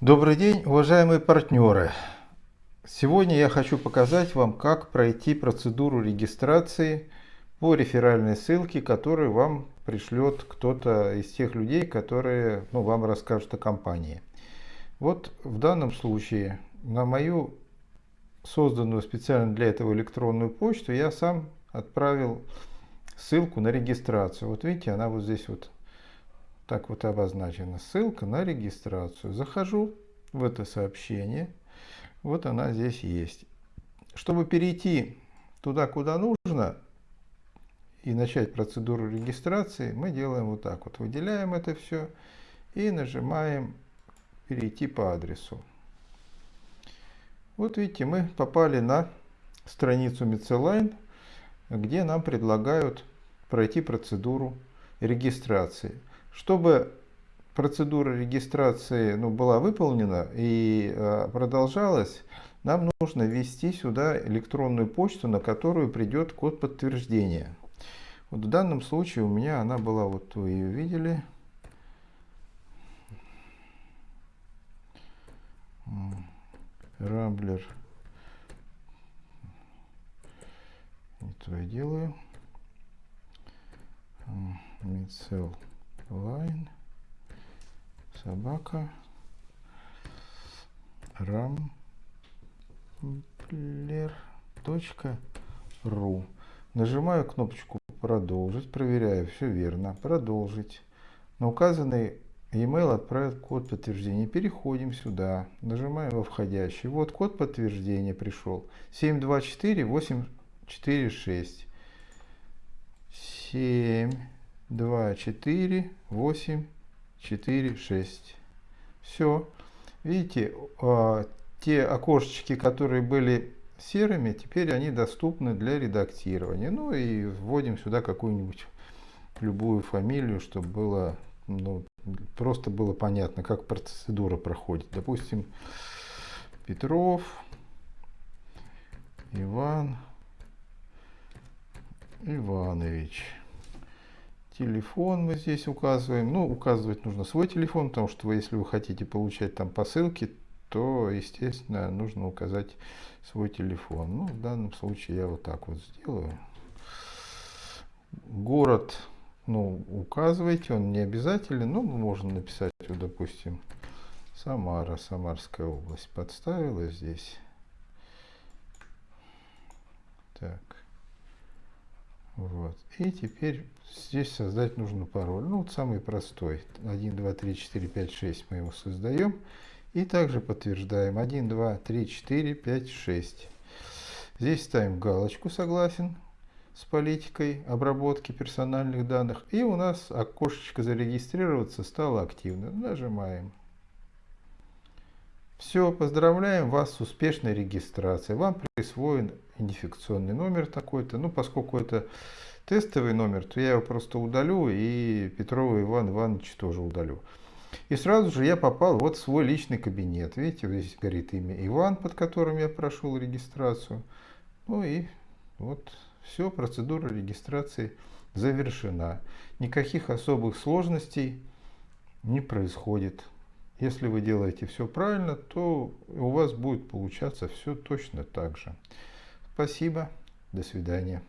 Добрый день, уважаемые партнеры! Сегодня я хочу показать вам, как пройти процедуру регистрации по реферальной ссылке, которую вам пришлет кто-то из тех людей, которые ну, вам расскажут о компании. Вот в данном случае на мою созданную специально для этого электронную почту я сам отправил ссылку на регистрацию. Вот видите, она вот здесь вот так вот обозначена. Ссылка на регистрацию. Захожу в это сообщение. Вот она здесь есть. Чтобы перейти туда, куда нужно, и начать процедуру регистрации, мы делаем вот так вот. Выделяем это все и нажимаем «Перейти по адресу». Вот видите, мы попали на страницу Mitzeline, где нам предлагают пройти процедуру регистрации. Чтобы процедура регистрации ну, была выполнена и э, продолжалась, нам нужно ввести сюда электронную почту, на которую придет код подтверждения. Вот в данном случае у меня она была, вот вы ее видели. Рамблер. Это я делаю. Мицел Line. Собака. Рамблер.ру. Нажимаю кнопочку продолжить, проверяю, все верно, продолжить. На указанный e-mail отправят код подтверждения. Переходим сюда, нажимаем во входящий. Вот код подтверждения пришел. 724846. 7, 2, 4, 8, 4, 6. Все. Видите, а, те окошечки, которые были серыми, теперь они доступны для редактирования. Ну и вводим сюда какую-нибудь любую фамилию, чтобы было ну, просто было понятно, как процедура проходит. Допустим, Петров, Иван Иванович. Телефон мы здесь указываем. Ну, указывать нужно свой телефон, потому что вы, если вы хотите получать там посылки, то, естественно, нужно указать свой телефон. Ну, в данном случае я вот так вот сделаю. Город, ну, указывайте, он не обязателен, но можно написать, вот, допустим, Самара, Самарская область. Подставила здесь. Так. Вот. И теперь здесь создать нужно пароль. Ну, вот самый простой. 1, 2, 3, 4, 5, 6 мы его создаем. И также подтверждаем 1, 2, 3, 4, 5, 6. Здесь ставим галочку «Согласен» с политикой обработки персональных данных. И у нас окошечко «Зарегистрироваться» стало активным. Нажимаем. Все, поздравляем вас с успешной регистрацией. Вам присвоен идентификационный номер такой-то. Ну, поскольку это тестовый номер, то я его просто удалю и Петрова Иван Иванович тоже удалю. И сразу же я попал вот в свой личный кабинет. Видите, здесь горит имя Иван, под которым я прошел регистрацию. Ну и вот все, процедура регистрации завершена. Никаких особых сложностей не происходит. Если вы делаете все правильно, то у вас будет получаться все точно так же. Спасибо. До свидания.